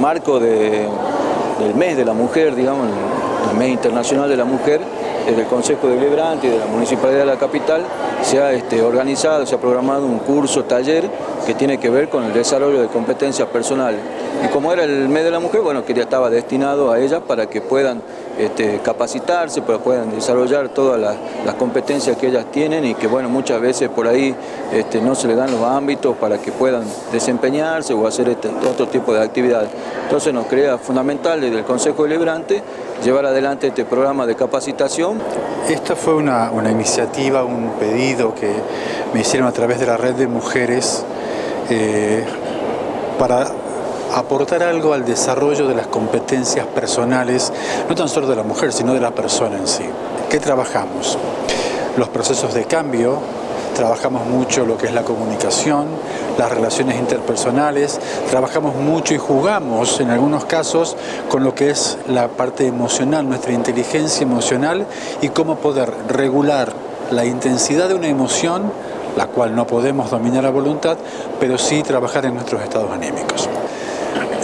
marco del mes de la mujer, digamos, el mes internacional de la mujer, desde el Consejo de Lebrante y de la Municipalidad de la Capital se ha este, organizado, se ha programado un curso, taller que tiene que ver con el desarrollo de competencias personales. Y como era el mes de la mujer, bueno, que ya estaba destinado a ellas para que puedan este, capacitarse, para que puedan desarrollar todas las, competencias que ellas tienen y que bueno, muchas veces por ahí este, no se les dan los ámbitos para que puedan desempeñarse o hacer este, otro tipo de actividades. Entonces nos crea fundamental desde el Consejo Deliberante llevar adelante este programa de capacitación. Esta fue una, iniciativa, un pedido que me hicieron a través de la red de mujeres eh, para aportar algo al desarrollo de las competencias personales, no tan solo de la mujer, sino de la persona en sí. ¿Qué trabajamos? Los procesos de cambio, trabajamos mucho lo que es la comunicación, las relaciones interpersonales, trabajamos mucho y jugamos en algunos casos con lo que es la parte emocional, nuestra inteligencia emocional y cómo poder regular la intensidad de una emoción, la cual no podemos dominar a voluntad, pero sí trabajar en nuestros estados anímicos.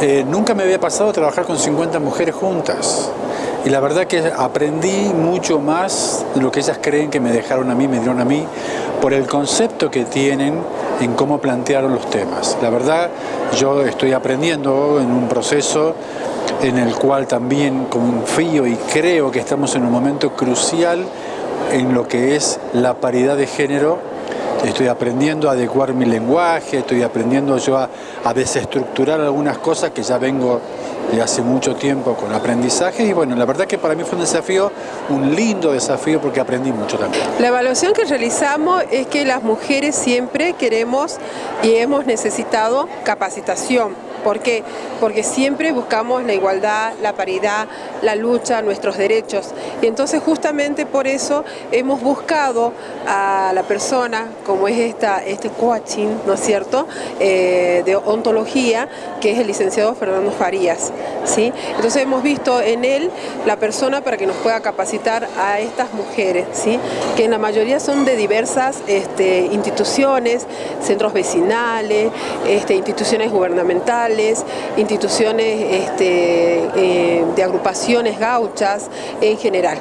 Eh, nunca me había pasado trabajar con 50 mujeres juntas y la verdad que aprendí mucho más de lo que ellas creen que me dejaron a mí, me dieron a mí, por el concepto que tienen en cómo plantearon los temas. La verdad, yo estoy aprendiendo en un proceso en el cual también confío y creo que estamos en un momento crucial en lo que es la paridad de género estoy aprendiendo a adecuar mi lenguaje, estoy aprendiendo yo a, desestructurar algunas cosas que ya vengo de hace mucho tiempo con aprendizaje y bueno, la verdad que para mí fue un desafío, un lindo desafío porque aprendí mucho también. La evaluación que realizamos es que las mujeres siempre queremos y hemos necesitado capacitación ¿Por qué? Porque siempre buscamos la igualdad, la paridad, la lucha, nuestros derechos. Y entonces justamente por eso hemos buscado a la persona, como es esta, este coaching, ¿no es cierto?, eh, de ontología, que es el licenciado Fernando Farías. ¿sí? Entonces hemos visto en él la persona para que nos pueda capacitar a estas mujeres, ¿sí? que en la mayoría son de diversas este, instituciones, centros vecinales, este, instituciones gubernamentales, instituciones este, eh, de agrupaciones gauchas en general.